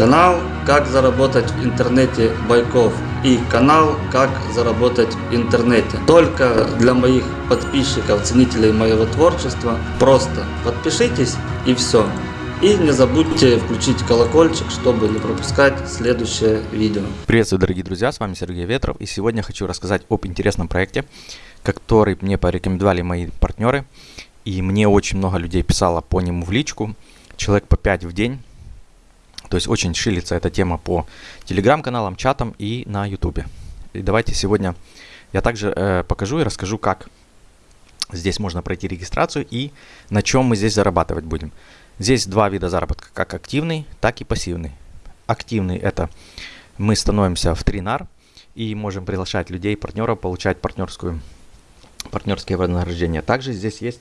Канал «Как заработать в интернете Байков» и канал «Как заработать в интернете». Только для моих подписчиков, ценителей моего творчества. Просто подпишитесь и все. И не забудьте включить колокольчик, чтобы не пропускать следующее видео. Приветствую, дорогие друзья, с вами Сергей Ветров. И сегодня хочу рассказать об интересном проекте, который мне порекомендовали мои партнеры. И мне очень много людей писало по нему в личку. Человек по 5 в день. То есть очень шилится эта тема по телеграм-каналам, чатам и на ютубе. И давайте сегодня я также э, покажу и расскажу, как здесь можно пройти регистрацию и на чем мы здесь зарабатывать будем. Здесь два вида заработка, как активный, так и пассивный. Активный это мы становимся в тринар и можем приглашать людей, партнеров, получать партнерскую, партнерские вознаграждения. Также здесь есть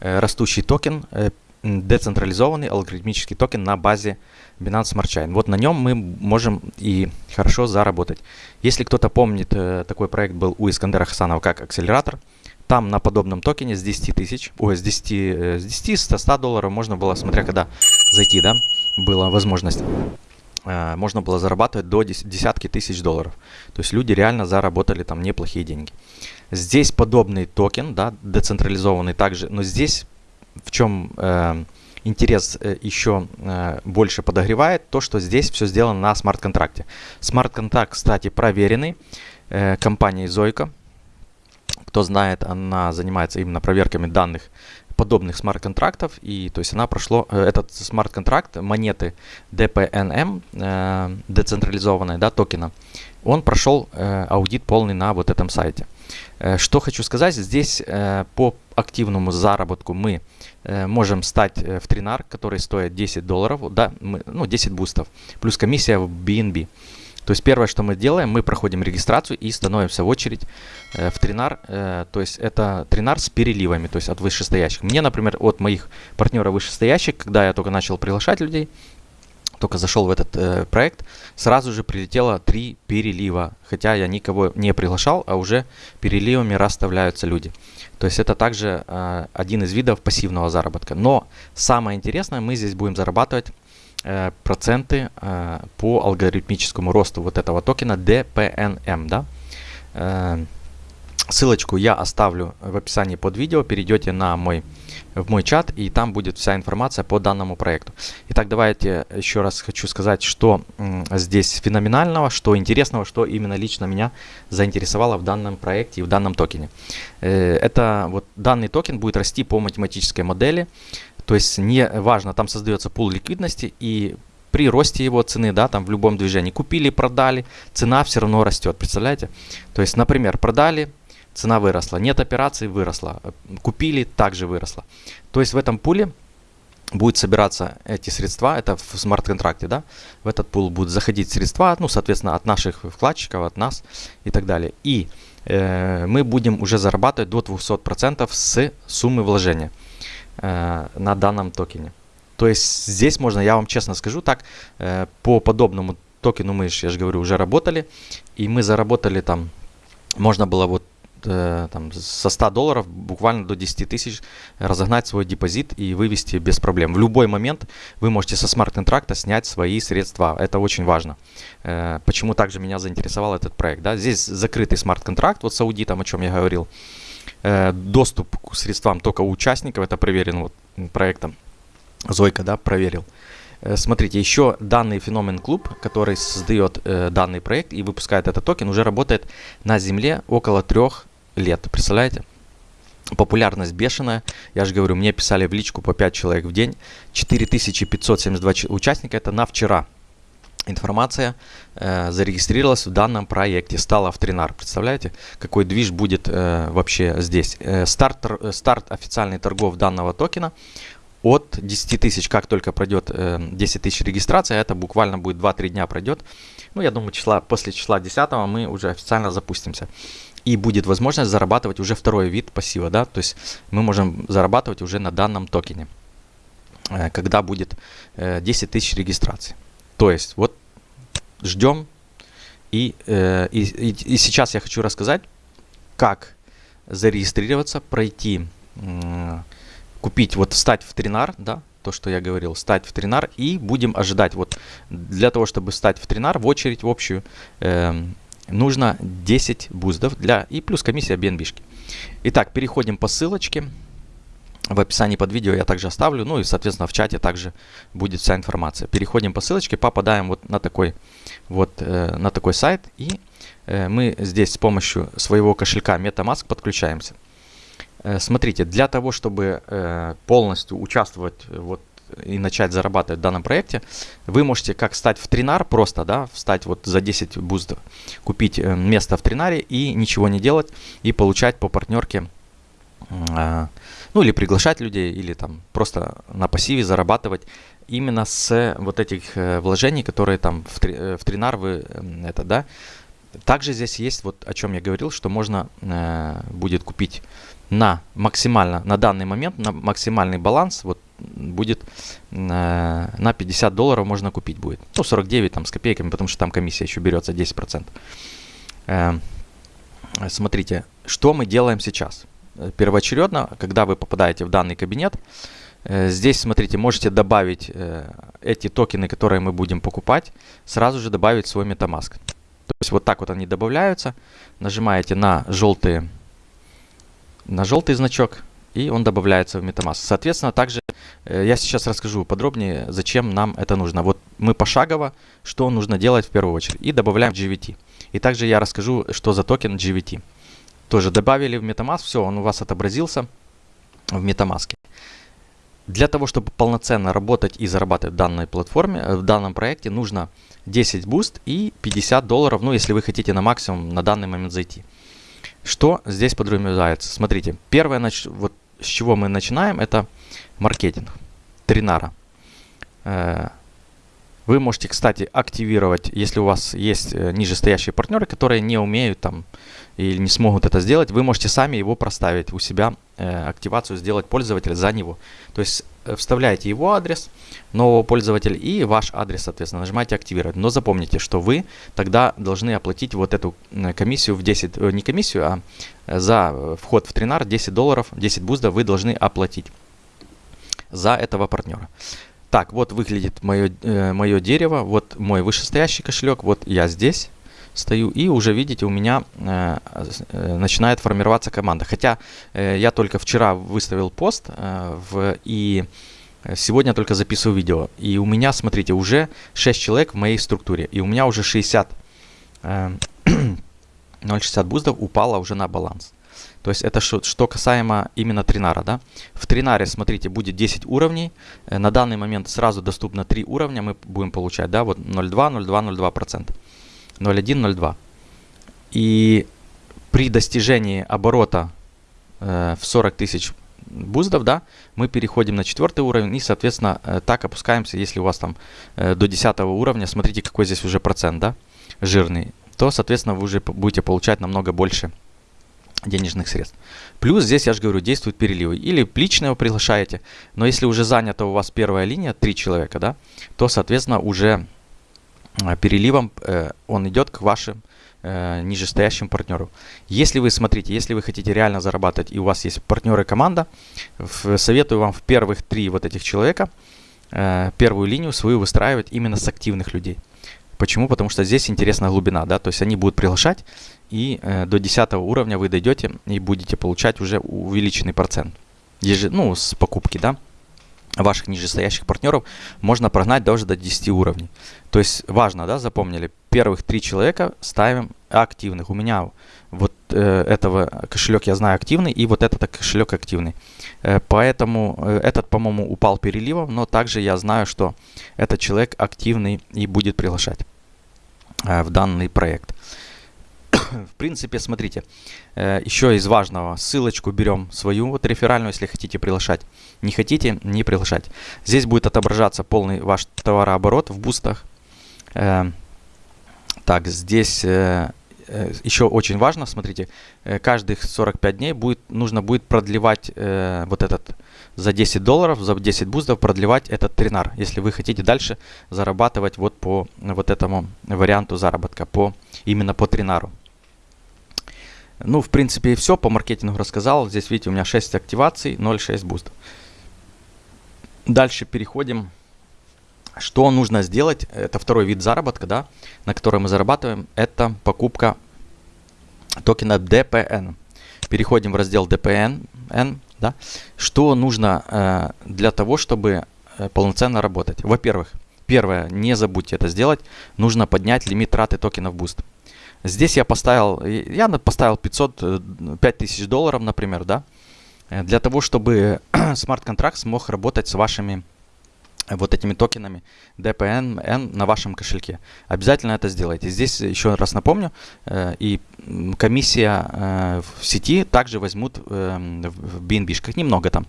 э, растущий токен, э, децентрализованный алгоритмический токен на базе Binance Smart Chain. Вот на нем мы можем и хорошо заработать. Если кто-то помнит, э, такой проект был у Искандера Хасанова как акселератор. Там на подобном токене с 10 тысяч, ой, с 10, э, с 10, 100, 100 долларов можно было, смотря когда зайти, да, была возможность э, можно было зарабатывать до десятки тысяч долларов. То есть люди реально заработали там неплохие деньги. Здесь подобный токен, да, децентрализованный также, но здесь в чем э, интерес э, еще э, больше подогревает, то, что здесь все сделано на смарт-контракте. Смарт-контракт, кстати, проверенный э, компанией Zokyo. Кто знает, она занимается именно проверками данных подобных смарт-контрактов. И то есть она прошло, э, этот смарт-контракт, монеты DPNM, э, децентрализованной да, токена, он прошел э, аудит полный на вот этом сайте. Э, что хочу сказать, здесь э, по активному заработку мы э, можем стать в тринар, который стоит 10 долларов, да, мы, ну 10 бустов, плюс комиссия в BNB. То есть первое, что мы делаем, мы проходим регистрацию и становимся в очередь э, в тринар. Э, то есть это тринар с переливами, то есть от вышестоящих. Мне, например, от моих партнеров вышестоящих, когда я только начал приглашать людей, только зашел в этот э, проект, сразу же прилетело три перелива. Хотя я никого не приглашал, а уже переливами расставляются люди. То есть это также э, один из видов пассивного заработка. Но самое интересное, мы здесь будем зарабатывать э, проценты э, по алгоритмическому росту вот этого токена DPNM. Да? Э, ссылочку я оставлю в описании под видео. Перейдете на мой в мой чат, и там будет вся информация по данному проекту. Итак, давайте еще раз хочу сказать, что здесь феноменального, что интересного, что именно лично меня заинтересовало в данном проекте и в данном токене. Э, это вот данный токен будет расти по математической модели, то есть не важно, там создается пул ликвидности и при росте его цены, да, там в любом движении купили, продали, цена все равно растет, представляете? То есть, например, продали, цена выросла. Нет операций, выросла. Купили, также выросла. То есть в этом пуле будет собираться эти средства, это в смарт-контракте, да, в этот пул будут заходить средства, ну, соответственно, от наших вкладчиков, от нас и так далее. И э, мы будем уже зарабатывать до 200% с суммы вложения э, на данном токене. То есть здесь можно, я вам честно скажу так, э, по подобному токену мы, я же говорю, уже работали, и мы заработали там, можно было вот Э, там, со 100 долларов буквально до 10 тысяч разогнать свой депозит и вывести без проблем. В любой момент вы можете со смарт-контракта снять свои средства. Это очень важно. Э, почему также меня заинтересовал этот проект. Да? Здесь закрытый смарт-контракт, вот с аудитом, о чем я говорил. Э, доступ к средствам только у участников, это проверено вот проектом. Зойка, да, проверил. Смотрите, еще данный феномен клуб, который создает э, данный проект и выпускает этот токен, уже работает на земле около трех лет. Представляете? Популярность бешеная. Я же говорю, мне писали в личку по 5 человек в день. 4572 участника. Это на вчера. Информация э, зарегистрировалась в данном проекте. Стала в тринар. Представляете, какой движ будет э, вообще здесь. Э, старт, э, старт официальный торгов данного токена от 10 тысяч, как только пройдет э, 10 тысяч регистрации, это буквально будет 2-3 дня пройдет. Ну, я думаю, числа, после числа 10 мы уже официально запустимся и будет возможность зарабатывать уже второй вид пассива, да, то есть мы можем зарабатывать уже на данном токене, э, когда будет 10 э, тысяч регистраций. То есть вот ждем, и, э, и, и, и сейчас я хочу рассказать, как зарегистрироваться, пройти, купить, вот встать в тринар, да, то, что я говорил, стать в тринар и будем ожидать. Вот для того, чтобы стать в тринар, в очередь в общую, э, нужно 10 буздов для и плюс комиссия BNB. -шки. Итак, переходим по ссылочке. В описании под видео я также оставлю, ну и, соответственно, в чате также будет вся информация. Переходим по ссылочке, попадаем вот на такой, вот, э, на такой сайт, и э, мы здесь с помощью своего кошелька MetaMask подключаемся. Э, смотрите, для того, чтобы э, полностью участвовать вот, и начать зарабатывать в данном проекте, вы можете как стать в тринар просто, да, встать вот за 10 буздов, купить э, место в тринаре и ничего не делать, и получать по партнерке а, ну или приглашать людей, или там просто на пассиве зарабатывать именно с вот этих э, вложений, которые там в, три, э, в Тринар вы это, да. Также здесь есть вот о чем я говорил, что можно э, будет купить на максимально, на данный момент, на максимальный баланс, вот будет э, на 50 долларов можно купить будет. Ну, 49 там с копейками, потому что там комиссия еще берется 10%. Э, смотрите, что мы делаем сейчас первоочередно, когда вы попадаете в данный кабинет. Э, здесь, смотрите, можете добавить э, эти токены, которые мы будем покупать, сразу же добавить свой MetaMask. То есть вот так вот они добавляются. Нажимаете на желтый, на желтый значок, и он добавляется в MetaMask. Соответственно, также я сейчас расскажу подробнее, зачем нам это нужно. Вот мы пошагово, что нужно делать в первую очередь. И добавляем GVT. И также я расскажу, что за токен GVT тоже добавили в MetaMask, все, он у вас отобразился в MetaMask. Для того, чтобы полноценно работать и зарабатывать в данной платформе, э, в данном проекте, нужно 10 BUSD и 50 долларов, ну, если вы хотите на максимум на данный момент зайти. Что здесь подразумевается? Смотрите, первое, вот с чего мы начинаем, это маркетинг, тринара. Э, вы можете, кстати, активировать, если у вас есть э, нижестоящие партнеры, которые не умеют там или не смогут это сделать, вы можете сами его проставить у себя, э, активацию сделать пользователя за него. То есть вставляете его адрес нового пользователя и ваш адрес, соответственно, нажимаете активировать. Но запомните, что вы тогда должны оплатить вот эту комиссию в 10, э, не комиссию, а за вход в тринар 10 долларов, 10 буздов вы должны оплатить за этого партнера. Так, вот выглядит мое, э, мое дерево, вот мой вышестоящий кошелек, вот я здесь стою, и уже видите, у меня э, э, начинает формироваться команда. Хотя э, я только вчера выставил пост, э, в, и сегодня только записываю видео. И у меня, смотрите, уже 6 человек в моей структуре, и у меня уже 60, э, 0,60 буздов упало уже на баланс. То есть это что, что касаемо именно тринара. Да? В тринаре, смотрите, будет 10 уровней. Э, на данный момент сразу доступно 3 уровня. Мы будем получать, да, вот 0,2, 0,2, 0,2%. 0,1, 0,2. И при достижении оборота э, в 40 тысяч буздов, да, мы переходим на четвертый уровень и, соответственно, э, так опускаемся, если у вас там э, до 10 уровня, смотрите, какой здесь уже процент, да, жирный, то, соответственно, вы уже будете получать намного больше денежных средств. Плюс здесь, я же говорю, действуют переливы. Или лично его приглашаете, но если уже занята у вас первая линия, три человека, да, то, соответственно, уже э, переливом э, он идет к вашим э, нижестоящим партнеру. Если вы, смотрите, если вы хотите реально зарабатывать и у вас есть партнеры команда, в, советую вам в первых три вот этих человека э, первую линию свою выстраивать именно с активных людей. Почему? Потому что здесь интересная глубина, да, то есть они будут приглашать, и э, до 10 уровня вы дойдете и будете получать уже увеличенный процент, Еж... ну, с покупки, да, ваших нижестоящих партнеров можно прогнать даже до 10 уровней. То есть важно, да, запомнили, первых три человека ставим активных. У меня вот э, этого кошелек я знаю активный, и вот этот кошелек активный. Э, поэтому э, этот, по-моему, упал переливом, но также я знаю, что этот человек активный и будет приглашать э, в данный проект. в принципе, смотрите, э, еще из важного, ссылочку берем свою, вот реферальную, если хотите приглашать. Не хотите, не приглашать. Здесь будет отображаться полный ваш товарооборот в бустах. Э, так, здесь э, еще очень важно, смотрите, каждых 45 дней будет, нужно будет продлевать вот этот за 10 долларов, за 10 бустов продлевать этот тринар, если вы хотите дальше зарабатывать вот по вот этому варианту заработка, по именно по тринару. Ну, в принципе, и все по маркетингу рассказал. Здесь, видите, у меня 6 активаций, 0,6 бустов. Дальше переходим. Что нужно сделать? Это второй вид заработка, да, на который мы зарабатываем. Это покупка токена DPN. Переходим в раздел DPN. Да? Что нужно э, для того, чтобы э, полноценно работать? Во-первых, первое, не забудьте это сделать. Нужно поднять лимит траты токенов Boost. Здесь я поставил, я поставил 500, 5000 э, долларов, например, да, э, для того, чтобы смарт-контракт смог работать с вашими вот этими токенами DPN на вашем кошельке. Обязательно это сделайте. Здесь еще раз напомню, э, и комиссия э, в сети также возьмут э, в BNB, немного там,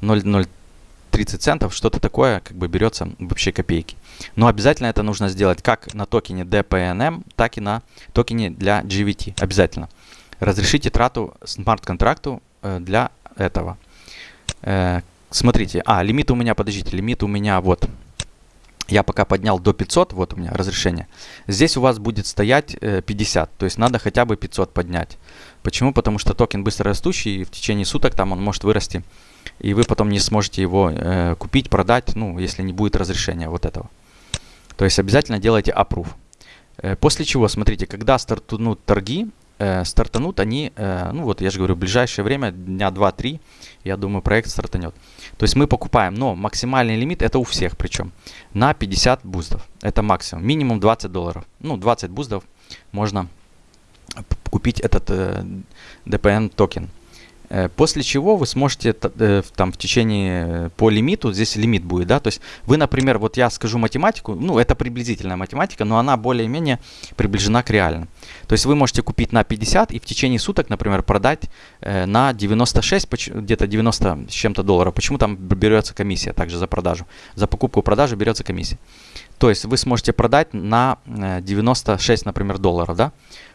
0,030 центов, что-то такое, как бы берется вообще копейки. Но обязательно это нужно сделать как на токене DPNM, так и на токене для GVT. Обязательно. Разрешите трату смарт-контракту для этого. Смотрите, а, лимит у меня, подождите, лимит у меня вот. Я пока поднял до 500, вот у меня разрешение. Здесь у вас будет стоять 50, э, то есть надо хотя бы 500 поднять. Почему? Потому что токен быстро растущий, и в течение суток там он может вырасти. И вы потом не сможете его э, купить, продать, ну, если не будет разрешения вот этого. То есть обязательно делайте approve. Э, после чего, смотрите, когда стартуют торги, э, стартанут они, э, ну вот я же говорю, в ближайшее время, дня 2-3, я думаю, проект стартанет. То есть мы покупаем, но максимальный лимит это у всех причем, на 50 буздов. Это максимум, минимум 20 долларов. Ну, 20 буздов можно купить этот э, DPN токен. Э, после чего вы сможете э, там в течение э, по лимиту, здесь лимит будет, да, то есть вы, например, вот я скажу математику, ну это приблизительная математика, но она более-менее приближена к реальным. То есть вы можете купить на 50 и в течение суток, например, продать на 96, где-то 90 с чем-то долларов. Почему там берется комиссия также за продажу? За покупку-продажу берется комиссия. То есть вы сможете продать на 96, например, долларов, да?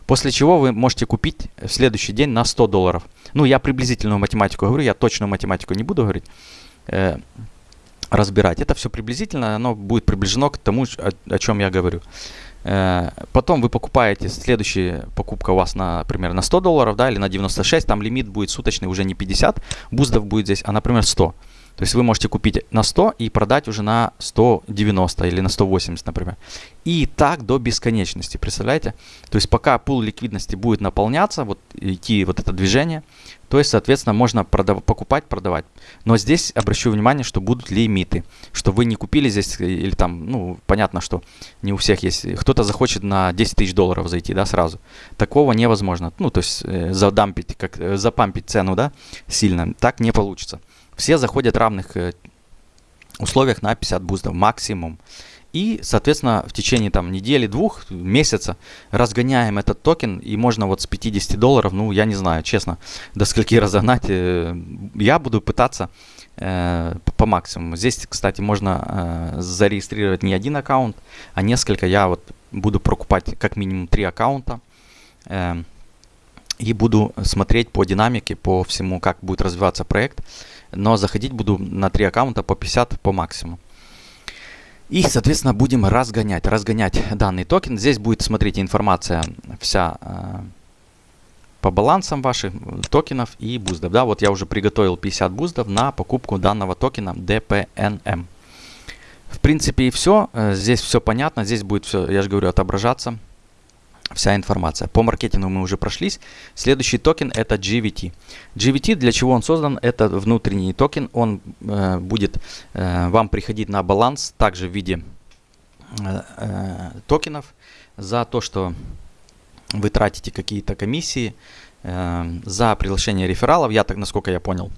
После чего вы можете купить в следующий день на 100 долларов. Ну, я приблизительную математику говорю, я точную математику не буду говорить, э, разбирать. Это все приблизительно, оно будет приближено к тому, о, о чем я говорю. Э, потом вы покупаете, следующая покупка у вас, на, например, на 100 долларов, да, или на 96, там лимит будет суточный уже не 50 буздов будет здесь, а, например, 100. То есть вы можете купить на 100 и продать уже на 190 или на 180, например. И так до бесконечности, представляете? То есть пока пул ликвидности будет наполняться, вот идти вот это движение, то есть, соответственно, можно продав покупать, продавать. Но здесь обращу внимание, что будут лимиты. Что вы не купили здесь, или там, ну, понятно, что не у всех есть. Кто-то захочет на 10 тысяч долларов зайти, да, сразу. Такого невозможно. Ну, то есть, э, задампить, как, э, запампить цену, да, сильно. Так не получится. Все заходят в равных э, условиях на 50 буздов максимум. И, соответственно, в течение там недели, двух, месяца разгоняем этот токен. И можно вот с 50 долларов, ну, я не знаю, честно, до скольки разогнать. Э, я буду пытаться э, по максимуму. Здесь, кстати, можно э, зарегистрировать не один аккаунт, а несколько. Я вот буду прокупать как минимум три аккаунта. Э, и буду смотреть по динамике, по всему, как будет развиваться проект но заходить буду на три аккаунта по 50 по максимуму. И, соответственно, будем разгонять, разгонять данный токен. Здесь будет, смотрите, информация вся э, по балансам ваших токенов и буздов. Да, вот я уже приготовил 50 буздов на покупку данного токена DPNM. В принципе и все. Э, здесь все понятно. Здесь будет все, я же говорю, отображаться вся информация. По маркетингу мы уже прошлись. Следующий токен это GVT. GVT для чего он создан? Это внутренний токен. Он э, будет э, вам приходить на баланс также в виде э, э, токенов за то, что вы тратите какие-то комиссии э, за приглашение рефералов. Я так, насколько я понял,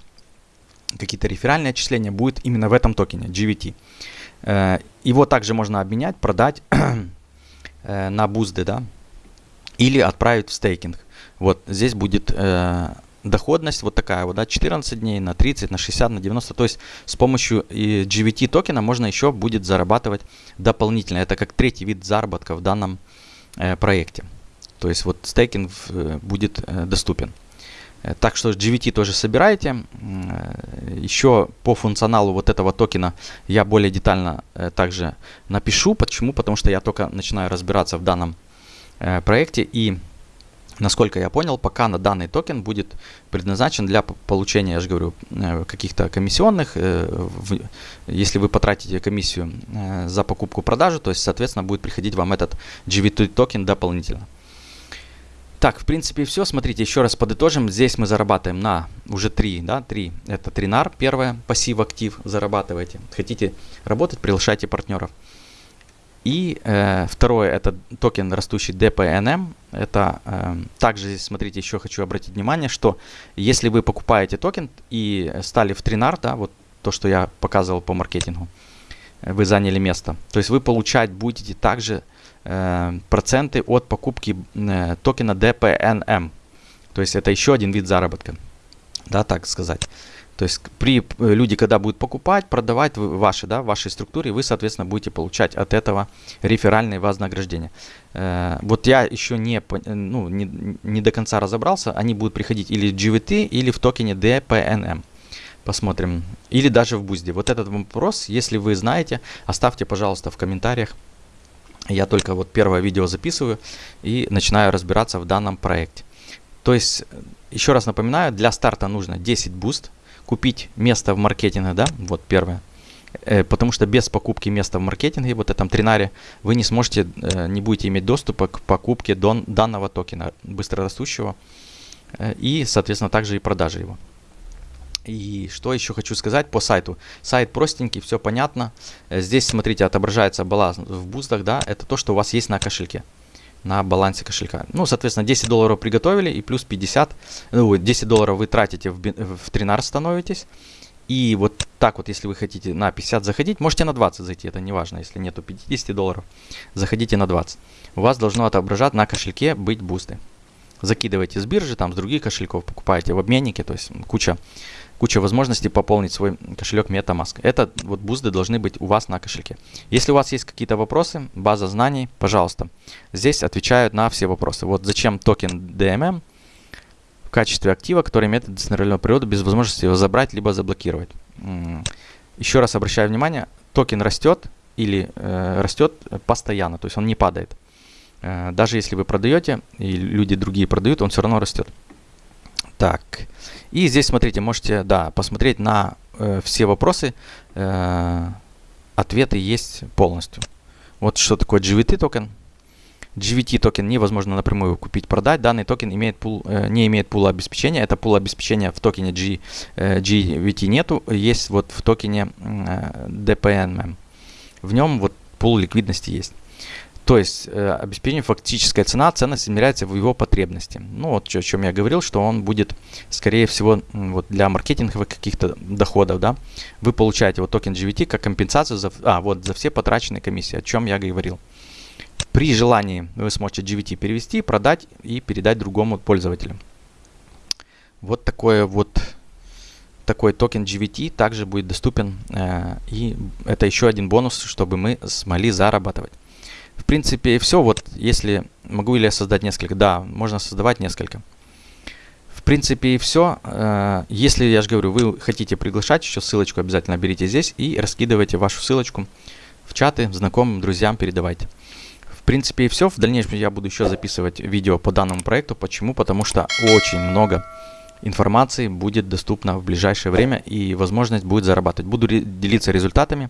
какие-то реферальные отчисления будет именно в этом токене GVT. Э, его также можно обменять, продать э, на бузды, да, или отправить в стейкинг. Вот здесь будет э, доходность вот такая вот, да, 14 дней, на 30, на 60, на 90. То есть с помощью GVT токена можно еще будет зарабатывать дополнительно. Это как третий вид заработка в данном э, проекте. То есть вот стейкинг э, будет э, доступен. Э, так что GVT тоже собирайте. Э, еще по функционалу вот этого токена я более детально э, также напишу. Почему? Потому что я только начинаю разбираться в данном проекте. И Насколько я понял, пока на данный токен будет предназначен для получения, я же говорю, э, каких-то комиссионных. э, Если вы потратите комиссию э, за покупку-продажу, то есть, соответственно, будет приходить вам этот GVT токен дополнительно. Так, в принципе, все. Смотрите, еще раз подытожим. Здесь мы зарабатываем на уже три, да, три. Это тринар, первое, пассив, актив, зарабатываете. Хотите работать, приглашайте партнеров. И э, второе, это токен растущий DPNM. Это э, также здесь, смотрите, еще хочу обратить внимание, что если вы покупаете токен и стали в тринар, да, вот то, что я показывал по маркетингу, э, вы заняли место. То есть вы получать будете также э, проценты от покупки э, токена DPNM. То есть это еще один вид заработка, да, так сказать. То есть при э, люди, когда будут покупать, продавать ваши, да, в вашей структуре, вы, соответственно, будете получать от этого реферальные вознаграждения. Э, вот я еще не, э, ну, не, не до конца разобрался, они будут приходить или в GVT, или в токене DPNM. Посмотрим. Или даже в бузде. Вот этот вопрос, если вы знаете, оставьте, пожалуйста, в комментариях. Я только вот первое видео записываю и начинаю разбираться в данном проекте. То есть, еще раз напоминаю, для старта нужно 10 BUSD, купить место в маркетинге, да, вот первое. Э, Потому что без покупки места в маркетинге, вот этом тринаре, вы не сможете, э, не будете иметь доступа к покупке дон- данного токена быстрорастущего э, и, соответственно, также и продажи его. И что еще хочу сказать по сайту. Сайт простенький, все понятно. Здесь, смотрите, отображается баланс в BUSD-ах, да, это то, что у вас есть на кошельке, на балансе кошелька. Ну, соответственно, 10 долларов приготовили и плюс 50, ну, 10 долларов вы тратите в, в тринар становитесь. И вот так вот, если вы хотите на 50 заходить, можете на 20 зайти, это не важно, если нету 50 долларов, заходите на 20. У вас должно отображать на кошельке быть бусты. Закидываете с биржи, там с других кошельков, покупаете в обменнике, то есть куча, куча возможностей пополнить свой кошелек MetaMask. Это вот бусты должны быть у вас на кошельке. Если у вас есть какие-то вопросы, база знаний, пожалуйста, здесь отвечают на все вопросы. Вот зачем токен DPNM в качестве актива, который имеет децентральную природу без возможности его забрать либо заблокировать. Еще раз обращаю внимание, токен растет или э, растет постоянно, то есть он не падает. Э, даже если вы продаете и люди другие продают, он все равно растет. Так, и здесь смотрите, можете, да, посмотреть на э, все вопросы. Э, ответы есть полностью. Вот что такое GVT токен. GVT токен невозможно напрямую купить, продать. Данный токен имеет пул, э, не имеет пула обеспечения. Это пул обеспечения в токене G, э, GVT нету. Есть вот в токене э, DPNM. В нем вот пул ликвидности есть. То есть э, обеспечение фактическая цена, ценность измеряется в его потребности. Ну вот о чем я говорил, что он будет, скорее всего, вот для маркетинговых каких-то доходов, да, вы получаете вот токен GVT как компенсацию за, а, вот, за все потраченные комиссии, о чем я говорил. При желании вы сможете GVT перевести, продать и передать другому пользователю. Вот такое вот такой токен GVT также будет доступен. э, и это еще один бонус, чтобы мы смогли зарабатывать. В принципе, все. Вот если могу ли я создать несколько? Да, можно создавать несколько. В принципе, и все. Если, я же говорю, вы хотите приглашать, еще ссылочку обязательно берите здесь и раскидывайте вашу ссылочку в чаты, знакомым, друзьям передавайте. В принципе, и все. В дальнейшем я буду еще записывать видео по данному проекту. Почему? Потому что очень много информации будет доступна в ближайшее время и возможность будет зарабатывать. Буду делиться результатами.